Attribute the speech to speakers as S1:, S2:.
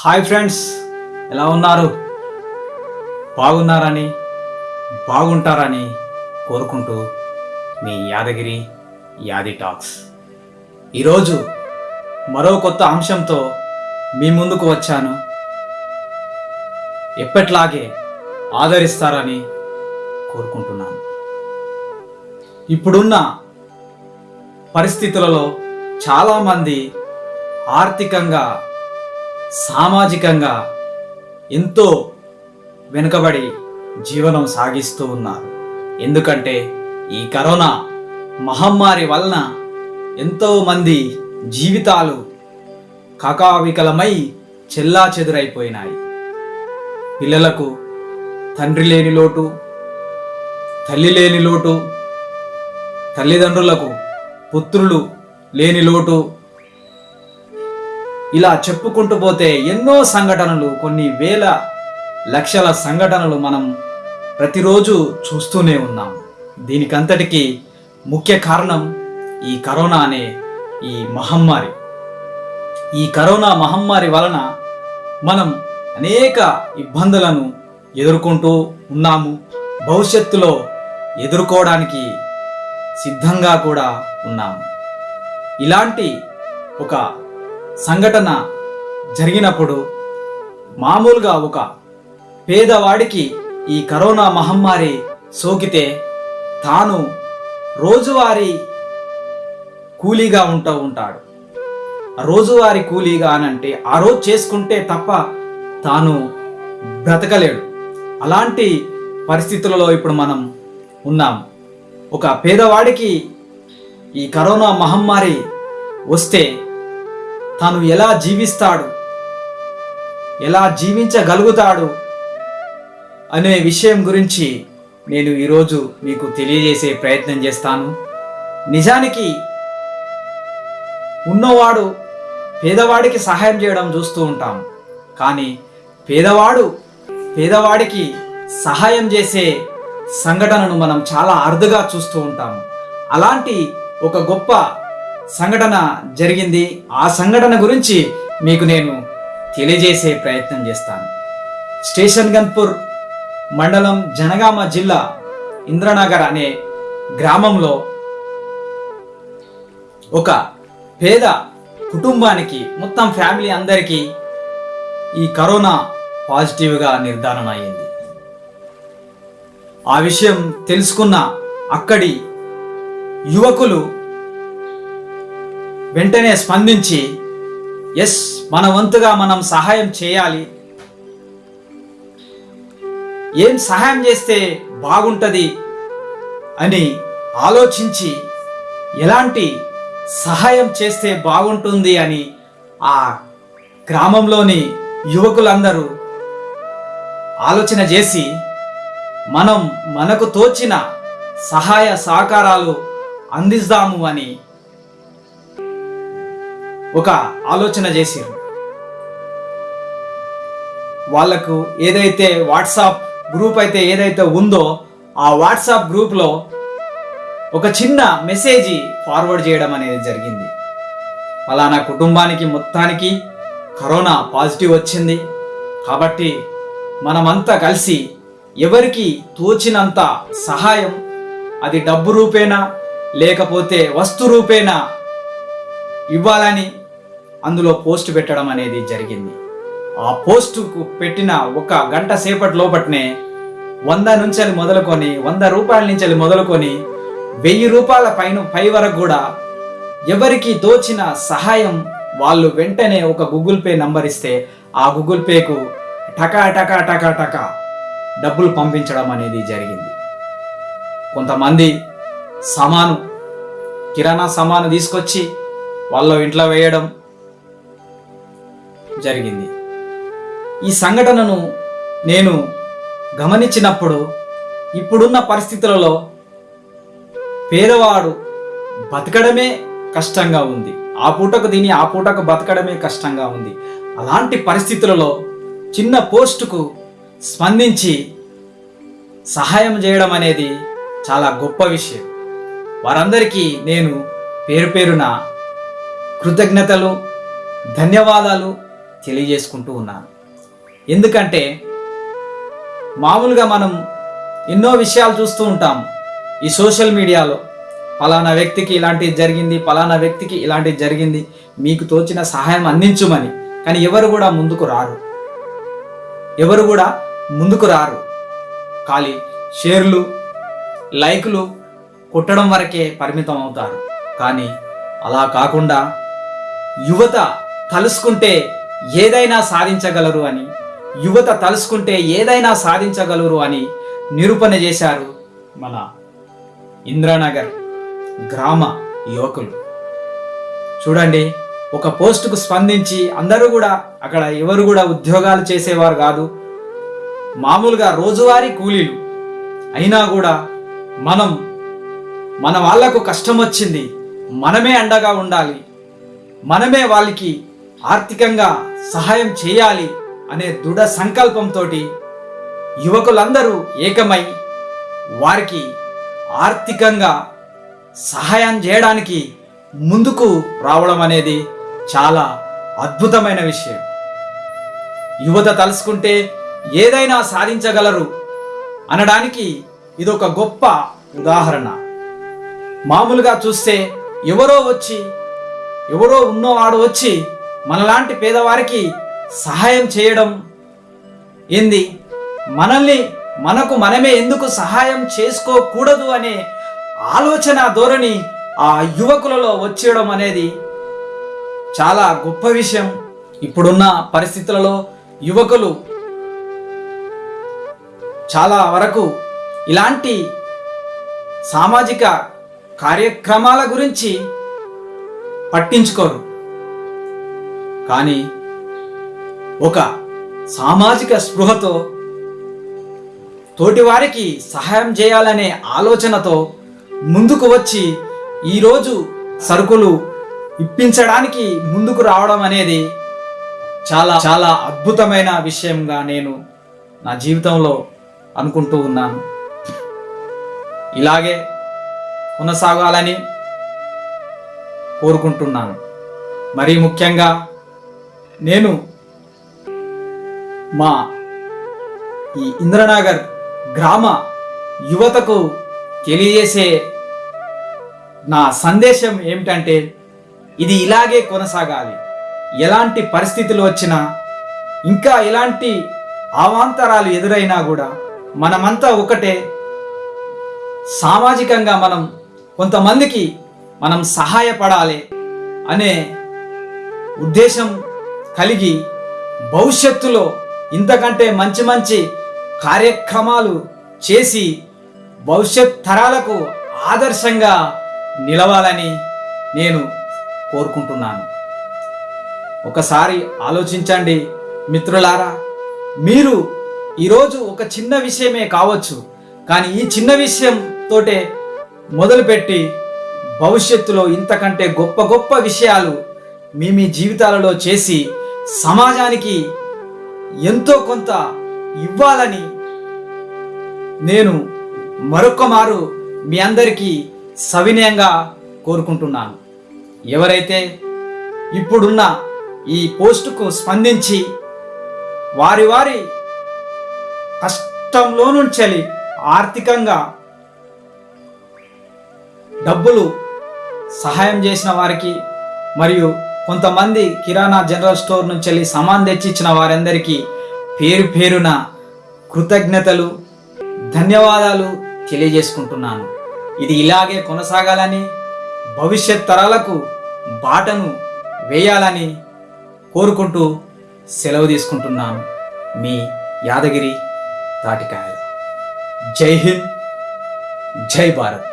S1: Hi friends ఎలా ఉన్నారు? బాగున్నారని బాగుంటారని కోరుకుంటూ మీ యాదగిరి యాది టాక్స్. ఈరోజు మరో కొత్త అంశంతో మీ ముందుకు వచ్చాను. ఎప్పట్లాగే ఆదరిస్తారని కోరుకుంటున్నాను. ఇప్పుడున్న పరిస్థితులలో చాలామంది ఆర్థికంగా సామాజికంగా ఎంతో వెనుకబడి జీవనం సాగిస్తూ ఉన్నారు. ఎందుకంటే ఈ కరోనా మహమ్మారి వలన ఎంతోమంది జీవితాలు కకావికలమై చెల్లా చెదురైపోయినాయి. పిల్లలకు తండ్రి లేని లోటు తల్లి లేని లోటు తల్లిదండ్రులకు పుత్రులు లేని లోటు ఇలా చెప్పుకుంటూ పోతే ఎన్నో సంఘటనలు కొన్ని వేల లక్షల సంఘటనలు మనం ప్రతిరోజు చూస్తూనే ఉన్నాం. దీనికంతటికి ముఖ్య కారణం ఈ కరోనా అనే ఈ మహమ్మారి. ఈ కరోనా మహమ్మారి వలన మనం అనేక ఇబ్బందులను ఎదుర్కొంటూ ఉన్నాము. భవిష్యత్తులో ఎదుర్కోవడానికి సిద్ధంగా కూడా ఉన్నాము. ఇలాంటి ఒక సంఘటన జరిగినప్పుడు మామూలుగా ఒక పేదవాడికి ఈ కరోనా మహమ్మారి సోకితే తాను రోజువారీ కూలీగా ఉంటూ ఉంటాడు. రోజువారీ కూలీగా అనంటే ఆ రోజు చేసుకుంటే తప్ప తాను బ్రతకలేడు. అలాంటి పరిస్థితులలో ఇప్పుడు మనం ఉన్నాం. ఒక పేదవాడికి ఈ కరోనా మహమ్మారి వస్తే తాను ఎలా జీవిస్తాడు? ఎలా జీవించగలుగుతాడు? అనే విషయం గురించి నేను ఈరోజు మీకు తెలియజేసే ప్రయత్నం చేస్తాను. నిజానికి ఉన్నవాడు పేదవాడికి సహాయం చేయడం చూస్తూ ఉంటాం. కానీ పేదవాడు పేదవాడికి సహాయం చేసే సంఘటనను మనం చాలా అరుదుగా చూస్తూ ఉంటాము అలాంటి ఒక గొప్ప సంఘటన జరిగింది. ఆ సంఘటన గురించి మీకు నేను తెలియజేసే ప్రయత్నం చేస్తాను. స్టేషన్ గన్పూర్ మండలం జనగామ జిల్లా ఇంద్రనగర్ అనే గ్రామంలో ఒక పేద కుటుంబానికి మొత్తం ఫ్యామిలీ అందరికీ ఈ కరోనా పాజిటివ్గా నిర్ధారణ అయింది ఆ విషయం తెలుసుకున్న అక్కడి యువకులు వెంటనే స్పందించి ఎస్ మన వంతుగా మనం సహాయం చేయాలి. ఏం సహాయం చేస్తే బాగుంటుంది? అని ఆలోచించి ఎలాంటి సహాయం చేస్తే బాగుంటుంది? అని ఆ గ్రామంలోని యువకులందరూ ఆలోచన చేసి మనం మనకు తోచిన సహాయ సహకారాలు అందిస్తాము అని ఒక ఆలోచన చేశారు. వాళ్ళకు ఏదైతే వాట్సాప్ గ్రూప్ అయితే ఏదైతే ఉందో ఆ వాట్సాప్ గ్రూప్లో ఒక చిన్న మెసేజ్ ఫార్వర్డ్ చేయడం అనేది జరిగింది. ఫలానా కుటుంబానికి మొత్తానికి కరోనా పాజిటివ్ వచ్చింది. కాబట్టి మనమంతా కలిసి ఎవరికి తోచినంత సహాయం అది డబ్బు రూపేనా లేకపోతే వస్తు రూపేనా ఇవ్వాలని అందులో పోస్ట్ పెట్టడం అనేది జరిగింది. ఆ పోస్టుకు పెట్టిన ఒక గంట సేపటి లోపట్నే వంద నుంచి మొదలుకొని వంద రూపాయల నుంచి మొదలుకొని వెయ్యి రూపాయల పైన పై వరకు కూడా ఎవరికి తోచిన సహాయం వాళ్ళు వెంటనే ఒక గూగుల్ పే నంబర్ ఇస్తే ఆ గూగుల్ పేకు టకా టకా టకా టకా డబ్బులు పంపించడం అనేది జరిగింది. కొంతమంది సామాను కిరాణా సామాను తీసుకొచ్చి వాళ్ళ ఇంట్లో వేయడం జరిగింది. ఈ సంఘటనను నేను గమనించినప్పుడు ఇప్పుడున్న పరిస్థితులలో పేదవాడు బతకడమే కష్టంగా ఉంది. ఆ పూటకు తిని ఆ పూటకు బతకడమే కష్టంగా ఉంది. అలాంటి పరిస్థితులలో చిన్న పోస్టుకు స్పందించి సహాయం చేయడం అనేది చాలా గొప్ప విషయం. వారందరికీ నేను పేరు పేరున కృతజ్ఞతలు ధన్యవాదాలు తెలియజేసుకుంటూ ఉన్నాను. ఎందుకంటే మామూలుగా మనం ఎన్నో విషయాలు చూస్తూ ఉంటాం. ఈ సోషల్ మీడియాలో పలానా వ్యక్తికి ఇలాంటిది జరిగింది పలానా వ్యక్తికి ఇలాంటిది జరిగింది మీకు తోచిన సహాయం అందించుమని. కానీ ఎవరు కూడా ముందుకు రారు. ఎవరు కూడా ముందుకు రారు. ఖాళీ షేర్లు లైకులు కొట్టడం వరకే పరిమితం అవుతారు. కానీ అలా కాకుండా యువత తలుసుకుంటే ఏదైనా సాధించగలరు అని యువత తలుసుకుంటే ఏదైనా సాధించగలరు అని నిరూపణ చేశారు మన ఇంద్రానగర్ గ్రామ యువకులు. చూడండి ఒక పోస్టుకు స్పందించి అందరూ కూడా అక్కడ ఎవరు కూడా ఉద్యోగాలు చేసేవారు కాదు. మామూలుగా రోజువారీ కూలీలు. అయినా కూడా మనం మన వాళ్ళకు కష్టం వచ్చింది. మనమే అండగా ఉండాలి. మనమే వాళ్ళకి ఆర్థికంగా సహాయం చేయాలి అనే దృఢ సంకల్పంతో యువకులందరూ ఏకమై వారికి ఆర్థికంగా సహాయం చేయడానికి ముందుకు రావడం అనేది చాలా అద్భుతమైన విషయం. యువత తలుసుకుంటే ఏదైనా సాధించగలరు అనడానికి ఇదొక గొప్ప ఉదాహరణ. మామూలుగా చూస్తే ఎవరో వచ్చి ఎవరో ఉన్నవాడు వచ్చి మనలాంటి పేదవారికి సహాయం చేయడం ఏంది? మనల్ని మనకు మనమే ఎందుకు సహాయం చేసుకోకూడదు అనే ఆలోచన ధోరణి ఆ యువకులలో వచ్చేయడం అనేది చాలా గొప్ప విషయం. ఇప్పుడున్న పరిస్థితులలో యువకులు చాలా వరకు ఇలాంటి సామాజిక కార్యక్రమాల గురించి పట్టించుకోరు. కానీ ఒక సామాజిక స్పృహతో తోటివారికి సహాయం చేయాలనే ఆలోచనతో ముందుకు వచ్చి ఈరోజు సరుకులు ఇప్పించడానికి ముందుకు రావడం అనేది చాలా చాలా అద్భుతమైన విషయంగా నేను నా జీవితంలో అనుకుంటూ ఉన్నాను. ఇలాగే కొనసాగాలని కోరుకుంటున్నాను. మరీ ముఖ్యంగా నేను మా ఈ ఇంద్రనగర్ గ్రామ యువతకు తెలియజేసే నా సందేశం ఏమిటంటే ఇది ఇలాగే కొనసాగాలి. ఎలాంటి పరిస్థితులు వచ్చినా ఇంకా ఎలాంటి అవాంతరాలు ఎదురైనా కూడా మనమంతా ఒకటే. సామాజికంగా మనం కొంతమందికి మనం సహాయపడాలి అనే ఉద్దేశం కలిగి భవిష్యత్తులో ఇంతకంటే మంచి మంచి కార్యక్రమాలు చేసి భవిష్యత్ తరాలకు ఆదర్శంగా నిలవాలని నేను కోరుకుంటున్నాను. ఒకసారి ఆలోచించండి మిత్రులారా మీరు ఈరోజు ఒక చిన్న విషయమే కావచ్చు కానీ ఈ చిన్న విషయం తోటే మొదలుపెట్టి భవిష్యత్తులో ఇంతకంటే గొప్ప గొప్ప విషయాలు మీ మీ జీవితాలలో చేసి సమాజానికి ఎంతో కొంత ఇవ్వాలని నేను మరొక మారు మీ అందరికీ సవినయంగా కోరుకుంటున్నాను. ఎవరైతే ఇప్పుడున్న ఈ పోస్టుకు స్పందించి వారి వారి కష్టంలో నుంచి ఆర్థికంగా డబ్బులు సహాయం చేసిన వారికి మరియు కొంతమంది కిరాణా జనరల్ స్టోర్ నుంచి వెళ్ళి సామాన్ తెచ్చిచ్చిన వారందరికీ పేరు పేరున కృతజ్ఞతలు ధన్యవాదాలు తెలియజేసుకుంటున్నాను. ఇది ఇలాగే కొనసాగాలని భవిష్యత్ తరాలకు బాటను వేయాలని కోరుకుంటూ సెలవు తీసుకుంటున్నాను. మీ యాదగిరి తాటికాయ జై హింద్ జై భారత్.